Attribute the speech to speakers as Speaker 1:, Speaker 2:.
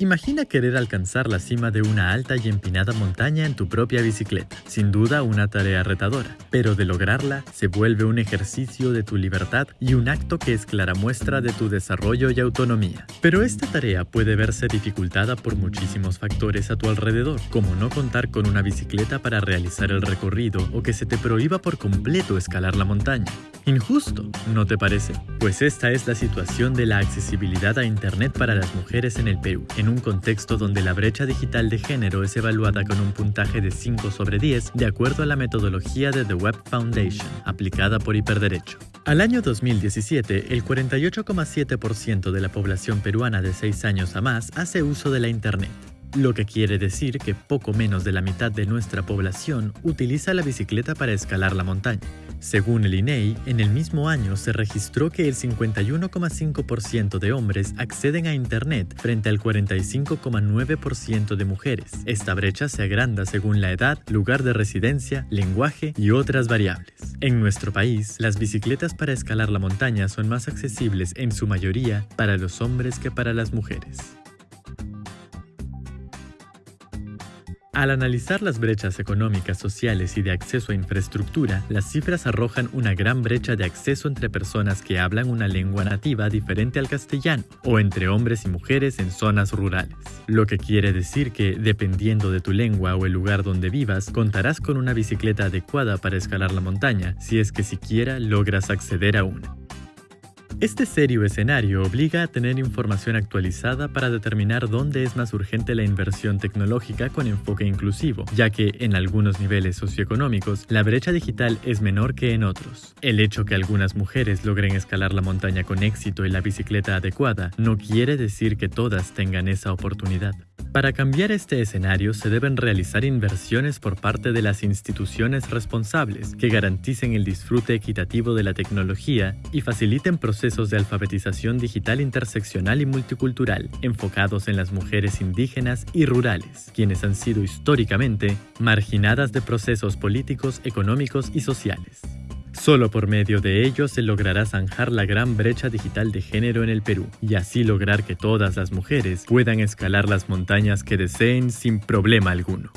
Speaker 1: Imagina querer alcanzar la cima de una alta y empinada montaña en tu propia bicicleta. Sin duda una tarea retadora, pero de lograrla se vuelve un ejercicio de tu libertad y un acto que es clara muestra de tu desarrollo y autonomía. Pero esta tarea puede verse dificultada por muchísimos factores a tu alrededor, como no contar con una bicicleta para realizar el recorrido o que se te prohíba por completo escalar la montaña. Injusto, ¿no te parece? Pues esta es la situación de la accesibilidad a Internet para las mujeres en el Perú, un contexto donde la brecha digital de género es evaluada con un puntaje de 5 sobre 10 de acuerdo a la metodología de The Web Foundation, aplicada por Hiperderecho. Al año 2017, el 48,7% de la población peruana de 6 años a más hace uso de la Internet lo que quiere decir que poco menos de la mitad de nuestra población utiliza la bicicleta para escalar la montaña. Según el INEI, e en el mismo año se registró que el 51,5% de hombres acceden a Internet frente al 45,9% de mujeres. Esta brecha se agranda según la edad, lugar de residencia, lenguaje y otras variables. En nuestro país, las bicicletas para escalar la montaña son más accesibles en su mayoría para los hombres que para las mujeres. Al analizar las brechas económicas, sociales y de acceso a infraestructura, las cifras arrojan una gran brecha de acceso entre personas que hablan una lengua nativa diferente al castellano o entre hombres y mujeres en zonas rurales. Lo que quiere decir que, dependiendo de tu lengua o el lugar donde vivas, contarás con una bicicleta adecuada para escalar la montaña, si es que siquiera logras acceder a una. Este serio escenario obliga a tener información actualizada para determinar dónde es más urgente la inversión tecnológica con enfoque inclusivo, ya que en algunos niveles socioeconómicos la brecha digital es menor que en otros. El hecho que algunas mujeres logren escalar la montaña con éxito y la bicicleta adecuada no quiere decir que todas tengan esa oportunidad. Para cambiar este escenario se deben realizar inversiones por parte de las instituciones responsables que garanticen el disfrute equitativo de la tecnología y faciliten procesos de alfabetización digital interseccional y multicultural enfocados en las mujeres indígenas y rurales, quienes han sido históricamente marginadas de procesos políticos, económicos y sociales. Solo por medio de ello se logrará zanjar la gran brecha digital de género en el Perú y así lograr que todas las mujeres puedan escalar las montañas que deseen sin problema alguno.